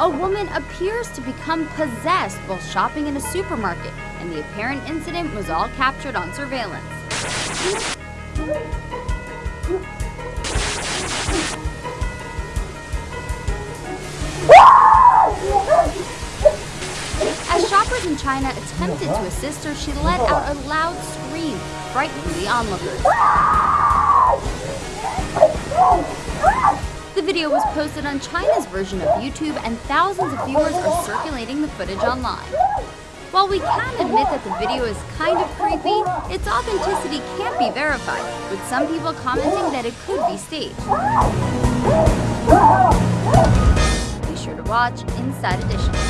A woman appears to become possessed while shopping in a supermarket, and the apparent incident was all captured on surveillance. As shoppers in China attempted to assist her, she let out a loud scream, frightening the onlookers. Video was posted on China's version of YouTube, and thousands of viewers are circulating the footage online. While we can admit that the video is kind of creepy, its authenticity can't be verified, with some people commenting that it could be staged. Be sure to watch Inside Edition.